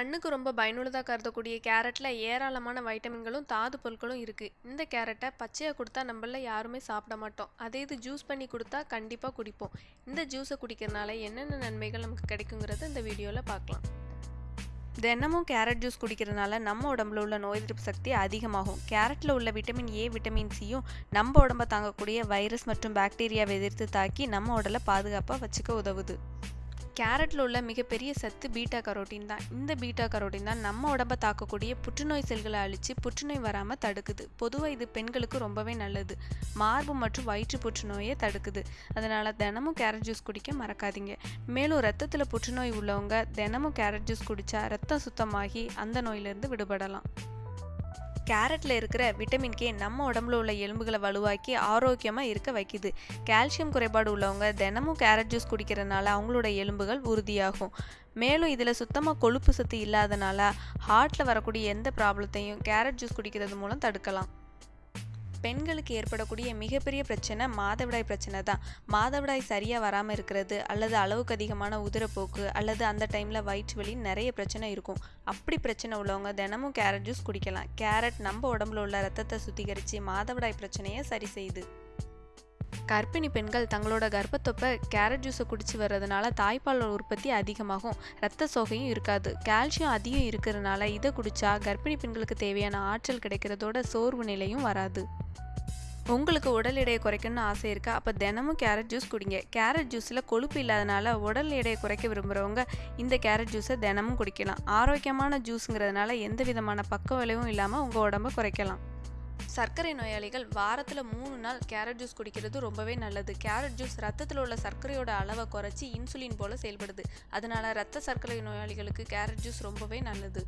கண்ணுக்கு ரொம்ப பயனுள்ளதாக கருதக்கூடிய கேரட்டில் ஏராளமான வைட்டமின்களும் தாது பொருட்களும் இருக்குது இந்த கேரட்டை பச்சையாக கொடுத்தா நம்மள யாருமே சாப்பிட மாட்டோம். அதே இது ஜூஸ் பண்ணி கொடுத்தா கண்டிப்பாக குடிப்போம். இந்த ஜூஸை குடிக்கிறதுனால என்னென்ன நன்மைகள் நமக்கு கிடைக்குங்கிறத இந்த வீடியோவில் பார்க்கலாம். தினமும் கேரட் ஜூஸ் குடிக்கிறதுனால நம்ம உடம்புல உள்ள நோய் எதிர்ப்பு சக்தி அதிகமாகும். கேரட்டில் உள்ள விட்டமின் ஏ விட்டமின் சியும் நம்ம உடம்ப தாங்கக்கூடிய வைரஸ் மற்றும் பாக்டீரியாவை எதிர்த்து தாக்கி நம்ம உடலை பாதுகாப்பாக வச்சுக்க உதவுது. கேரட்டில் உள்ள மிகப்பெரிய சத்து பீட்டா கரோட்டின் தான். இந்த பீட்டா கரோட்டின் தான் நம்ம உடம்ப தாக்கக்கூடிய புற்றுநோய் செல்களை அழித்து புற்றுநோய் வராமல் தடுக்குது. பொதுவாக இது பெண்களுக்கு ரொம்பவே நல்லது. மார்பு மற்றும் வயிற்று புற்றுநோயை தடுக்குது. அதனால் தினமும் கேரட் ஜூஸ் குடிக்க மறக்காதீங்க. மேலும் ரத்தத்தில் புற்றுநோய் உள்ளவங்க தினமும் கேரட் ஜூஸ் குடித்தா ரத்தம் சுத்தமாகி அந்த நோயிலிருந்து விடுபடலாம். கேரட்டில் இருக்கிற விட்டமின் கே நம்ம உடம்புல உள்ள எலும்புகளை வலுவாக்கி ஆரோக்கியமாக இருக்க வைக்குது. கால்சியம் குறைபாடு உள்ளவங்க தினமும் கேரட் ஜூஸ் குடிக்கிறதுனால அவங்களோட எலும்புகள் உறுதியாகும். மேலும் இதில் சுத்தமாக கொழுப்பு சத்து இல்லாதனால ஹார்ட்டில் வரக்கூடிய எந்த ப்ராப்ளத்தையும் கேரட் ஜூஸ் குடிக்கிறது மூலம் தடுக்கலாம். பெண்களுக்கு ஏற்படக்கூடிய மிகப்பெரிய பிரச்சனை மாதவிடாய் பிரச்சனை தான். மாதவிடாய் சரியாக வராமல் இருக்கிறது அல்லது அளவுக்கு அதிகமான உதிரப்போக்கு அல்லது அந்த டைமில் வயிற்று வலி நிறைய பிரச்சனை இருக்கும். அப்படி பிரச்சனை உள்ளவங்க தினமும் கேரட் ஜூஸ் குடிக்கலாம். கேரட் நம்ம உடம்புல உள்ள ரத்தத்தை சுத்திகரித்து மாதவிடாய் பிரச்சனையை சரி செய்யுது. கர்ப்பிணி பெண்கள் தங்களோட கர்ப்பத்தொப்பை கேரட் ஜூஸை குடிச்சு வர்றதுனால தாய்ப்பால் உற்பத்தி அதிகமாகும். ரத்த சோகையும் இருக்காது. கால்சியம் அதிகம் இருக்கிறதுனால இதை குடிச்சா கர்ப்பிணி பெண்களுக்கு தேவையான ஆற்றல் கிடைக்கிறதோட சோர்வு நிலையும் வராது. உங்களுக்கு உடல் எடையை குறைக்கணும்னு ஆசை இருக்கா? அப்போ தினமும் கேரட் ஜூஸ் குடிங்க. கேரட் ஜூஸில் கொழுப்பு இல்லாதனால உடல் எடையை குறைக்க விரும்புகிறவங்க இந்த கேரட் ஜூஸை தினமும் குடிக்கலாம். ஆரோக்கியமான ஜூஸுங்கிறதுனால எந்த விதமான பக்க விளைவும் இல்லாமல் உங்கள் உடம்பை குறைக்கலாம். சர்க்கரை நோயாளிகள் வாரத்தில் மூணு நாள் கேரட் ஜூஸ் குடிக்கிறது ரொம்பவே நல்லது. கேரட் ஜூஸ் ரத்தத்தில் உள்ள சர்க்கரையோட அளவை குறைச்சி இன்சுலின் போல செயல்படுது. அதனால ரத்த சர்க்கரை நோயாளிகளுக்கு கேரட் ஜூஸ் ரொம்பவே நல்லது.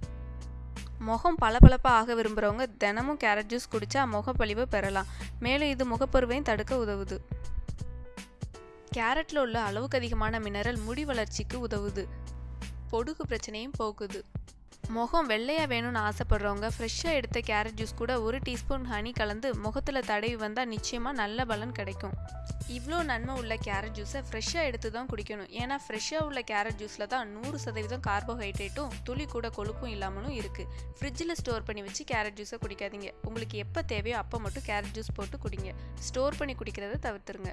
முகம் பளபளப்பாக ஆக விரும்புகிறவங்க தினமும் கேரட் ஜூஸ் குடித்தா முகப்பழிவை பெறலாம். மேலும் இது முகப்பருவையும் தடுக்க உதவுது. கேரட்டில் உள்ள அளவுக்கு அதிகமான மினரல் முடி வளர்ச்சிக்கு உதவுது. பொடுகு பிரச்சனையும் போக்குது முகம் வெள்ளையாக வேணும்னு ஆசைப்படுறவங்க ஃப்ரெஷ்ஷாக எடுத்த கேரட் ஜூஸ் கூட ஒரு டீஸ்பூன் ஹனி கலந்து முகத்தில் தடவி வந்தால் நிச்சயமாக நல்ல பலன் கிடைக்கும். இவ்வளோ நன்மை உள்ள கேரட் ஜூஸை ஃப்ரெஷ்ஷாக எடுத்து தான் குடிக்கணும். ஏன்னா ஃப்ரெஷ்ஷாக உள்ள கேரட் ஜூஸில் தான் நூறு சதவீதம் கார்போஹைட்ரேட்டும் துளி கூட கொழுப்பும் இல்லாமலும் இருக்குது ஃப்ரிட்ஜில் ஸ்டோர் பண்ணி வச்சு கேரட் ஜூஸை குடிக்காதீங்க. உங்களுக்கு எப்போ தேவையோ அப்போ மட்டும் கேரட் ஜூஸ் போட்டு குடிங்க. ஸ்டோர் பண்ணி குடிக்கிறத தவிர்த்துருங்க.